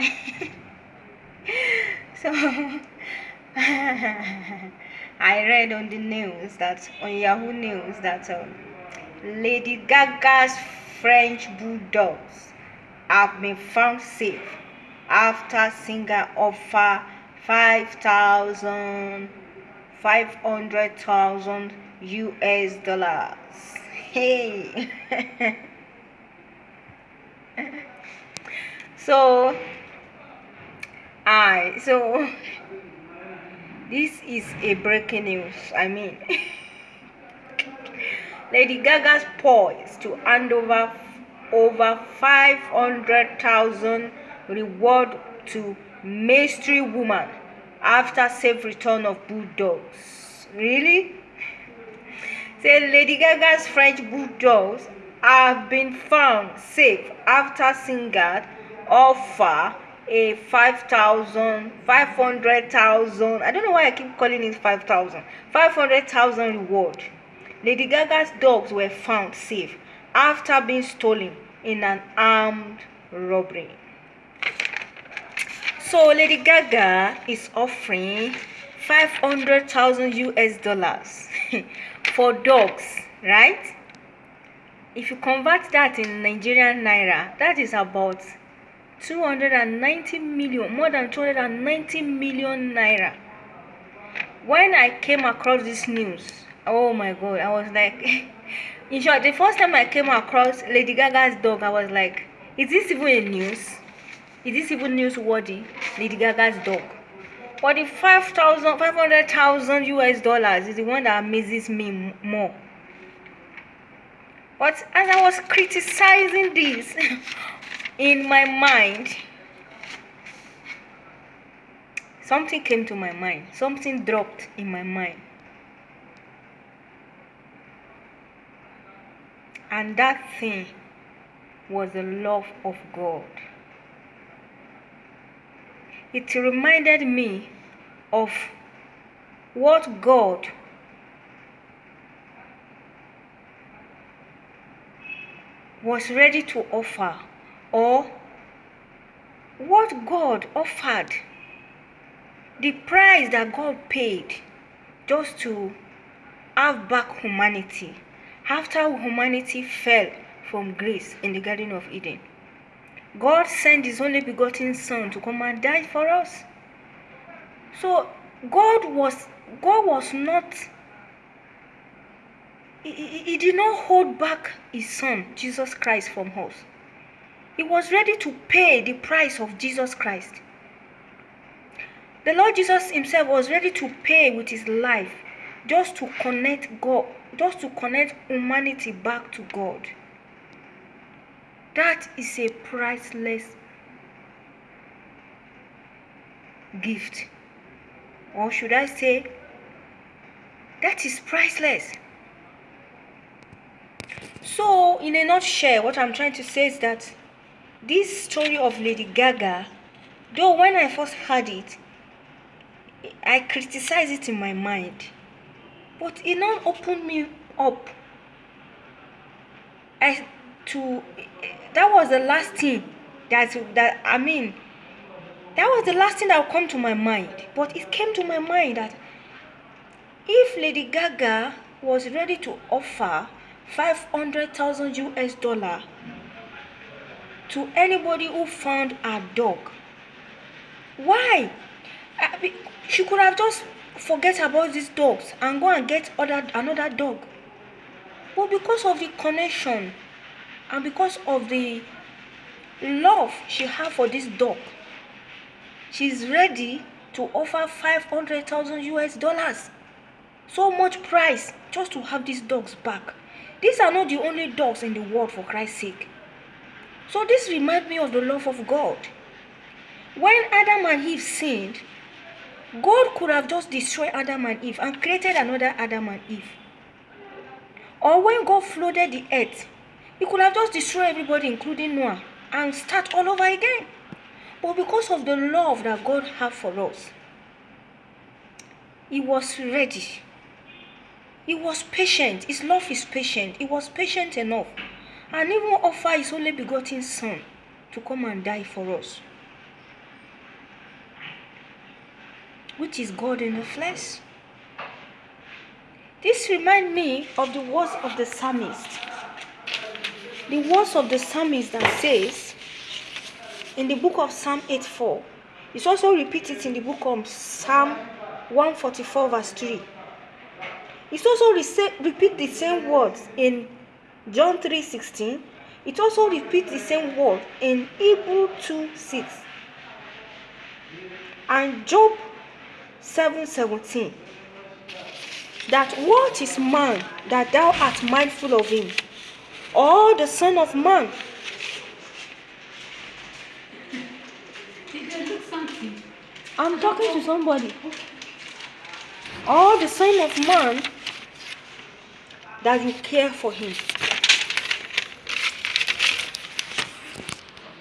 So I read on the news that on Yahoo News that um, Lady Gaga's French bulldogs have been found safe after singer offer five thousand five hundred thousand US dollars. Hey. so I so this is a breaking news. I mean Lady Gaga's poised to hand over over 500,000 reward to mystery woman after safe return of bulldogs. Really? Say Lady Gaga's French bulldogs have been found safe after singer offer a 5,000, 500,000. I don't know why I keep calling it 5,000. 500,000 reward. Lady Gaga's dogs were found safe after being stolen in an armed robbery. So Lady Gaga is offering 500,000 US dollars for dogs, right? If you convert that in Nigerian naira, that is about 290 million, more than 290 million naira. When I came across this news, oh my god, I was like, in short, the first time I came across Lady Gaga's dog, I was like, is this even a news? Is this even newsworthy? Lady Gaga's dog. But the 5,000, 500,000 US dollars is the one that amazes me more. But as I was criticizing this in my mind, something came to my mind. Something dropped in my mind. And that thing was the love of God. It reminded me of what God was ready to offer or what God offered, the price that God paid just to have back humanity after humanity fell from grace in the Garden of Eden. God sent his only begotten son to come and die for us. So God was God was not he, he, he did not hold back his son Jesus Christ from us. He was ready to pay the price of Jesus Christ. The Lord Jesus himself was ready to pay with his life just to connect God, just to connect humanity back to God. That is a priceless gift. Or should I say, that is priceless. So, in a nutshell, what I'm trying to say is that this story of Lady Gaga, though when I first heard it, I criticized it in my mind, but it now opened me up as to that was the last thing that that I mean that was the last thing that come to my mind. But it came to my mind that if Lady Gaga was ready to offer 500,000 US dollar to anybody who found a dog, why? Uh, she could have just forget about these dogs and go and get other another dog. But because of the connection and because of the love she have for this dog, she's ready to offer 500,000 US dollars. So much price just to have these dogs back. These are not the only dogs in the world for Christ's sake. So this reminds me of the love of God. When Adam and Eve sinned, God could have just destroyed Adam and Eve and created another Adam and Eve. Or when God flooded the earth, He could have just destroyed everybody, including Noah, and start all over again. But because of the love that God had for us, He was ready. He was patient. His love is patient. He was patient enough. And even offer His only begotten Son to come and die for us. which is God in the flesh. This reminds me of the words of the psalmist. The words of the psalmist that says in the book of Psalm 8:4. It's also repeated in the book of Psalm 144, verse 3. It's also repeat the same words in John 3:16. It also repeats the same word in Hebrew 2:6 and Job 7:17. that what is man that thou art mindful of him, or the Son of Man I'm talking to somebody. Or the Son of Man that you care for him.